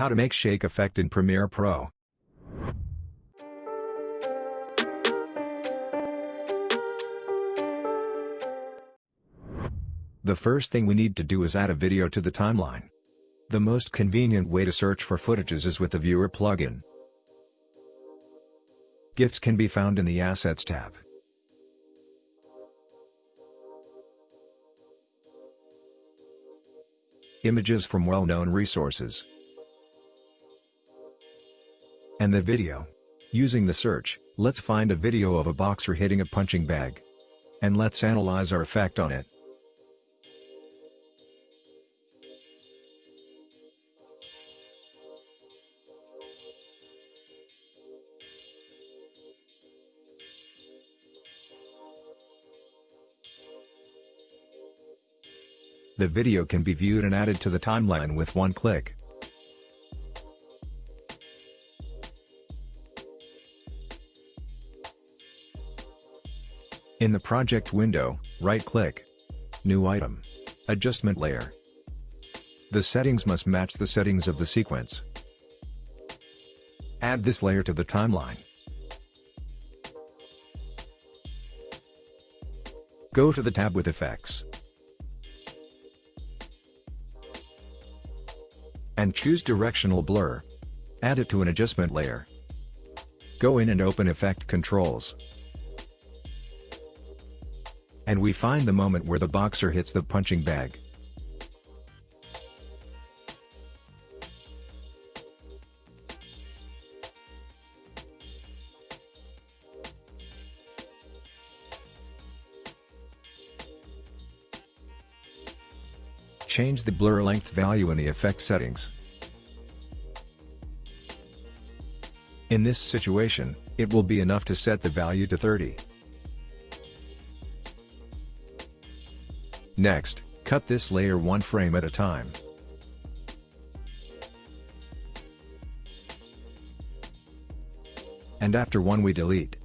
How to make shake effect in Premiere Pro. The first thing we need to do is add a video to the timeline. The most convenient way to search for footages is with the Viewer plugin. GIFs can be found in the Assets tab. Images from well-known resources. And the video. Using the search, let's find a video of a boxer hitting a punching bag. And let's analyze our effect on it. The video can be viewed and added to the timeline with one click. In the project window, right-click. New item. Adjustment layer. The settings must match the settings of the sequence. Add this layer to the timeline. Go to the tab with Effects. and choose Directional Blur. Add it to an adjustment layer. Go in and open Effect Controls. And we find the moment where the boxer hits the punching bag. Change the blur length value in the effect settings. In this situation, it will be enough to set the value to 30. Next, cut this layer one frame at a time. And after one we delete.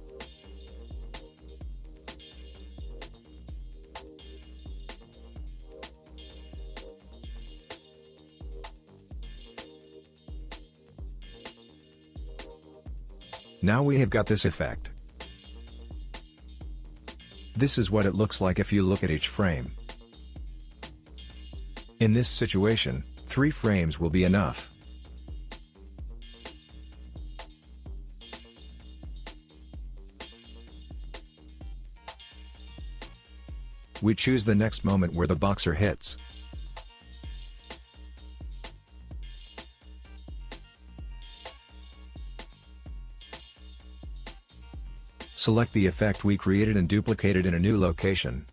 Now we have got this effect. This is what it looks like if you look at each frame. In this situation, 3 frames will be enough. We choose the next moment where the boxer hits. Select the effect we created and duplicate it in a new location.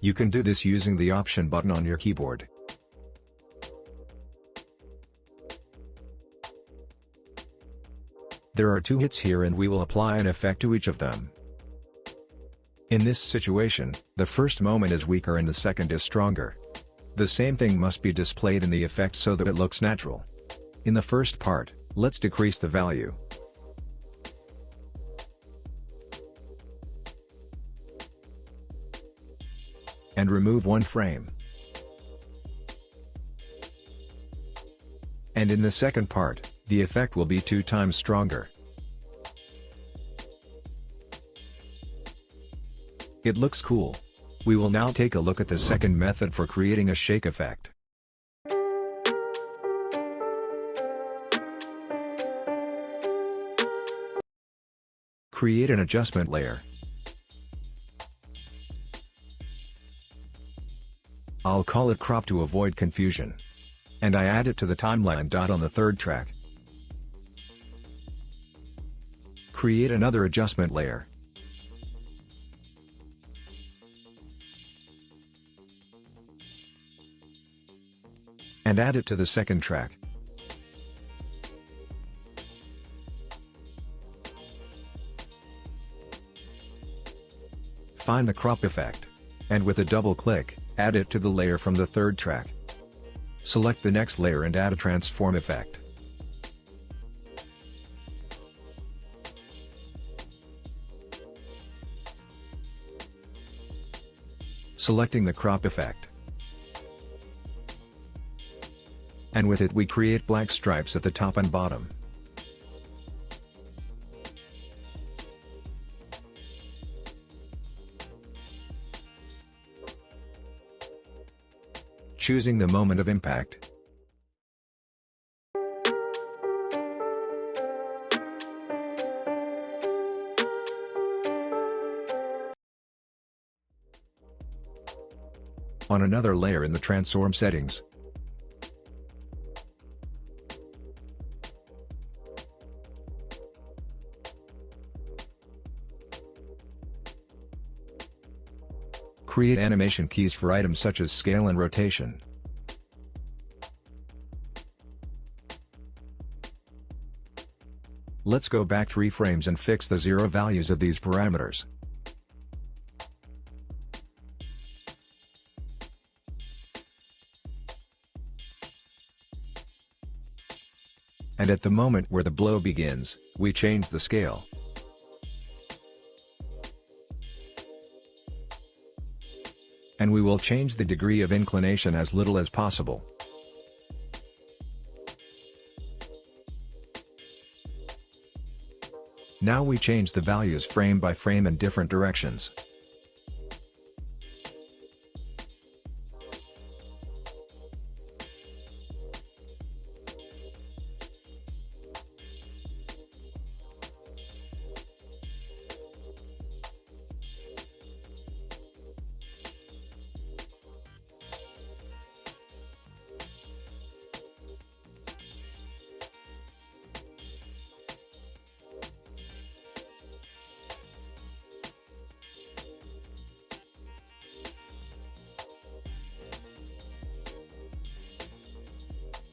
You can do this using the Option button on your keyboard. There are two hits here and we will apply an effect to each of them. In this situation, the first moment is weaker and the second is stronger. The same thing must be displayed in the effect so that it looks natural. In the first part, let's decrease the value. and remove one frame. And in the second part, the effect will be two times stronger. It looks cool. We will now take a look at the second method for creating a shake effect. Create an adjustment layer. I'll call it crop to avoid confusion. And I add it to the timeline dot on the third track. Create another adjustment layer. And add it to the second track. Find the crop effect. And with a double click, Add it to the layer from the third track. Select the next layer and add a transform effect. Selecting the crop effect. And with it we create black stripes at the top and bottom. Choosing the moment of impact. On another layer in the transform settings. Create animation keys for items such as scale and rotation. Let's go back 3 frames and fix the zero values of these parameters. And at the moment where the blow begins, we change the scale. And we will change the degree of inclination as little as possible. Now we change the values frame by frame in different directions.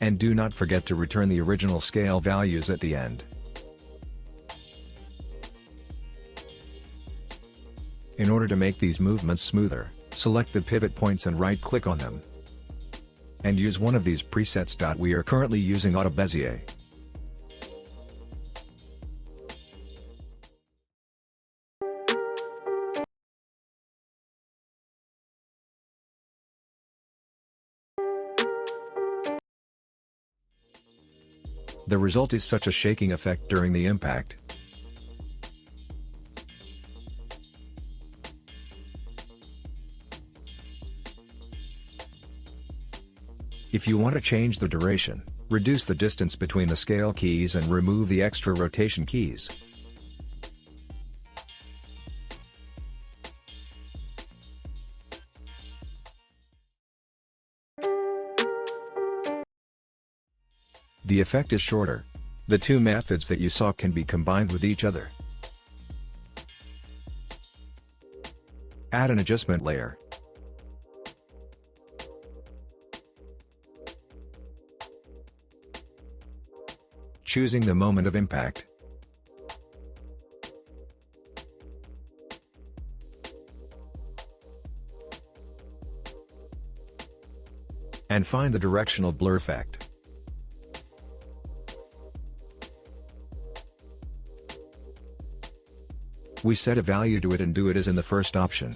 And do not forget to return the original scale values at the end. In order to make these movements smoother, select the pivot points and right-click on them. And use one of these presets. We are currently using Auto Bezier. The result is such a shaking effect during the impact. If you want to change the duration, reduce the distance between the scale keys and remove the extra rotation keys. The effect is shorter. The two methods that you saw can be combined with each other. Add an adjustment layer. Choosing the moment of impact. And find the directional blur effect. We set a value to it and do it as in the first option.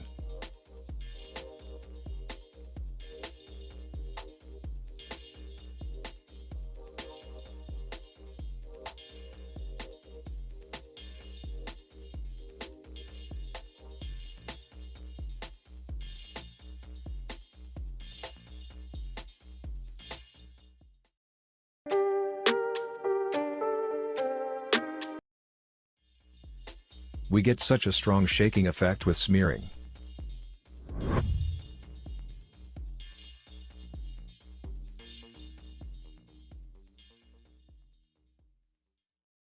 We get such a strong shaking effect with smearing.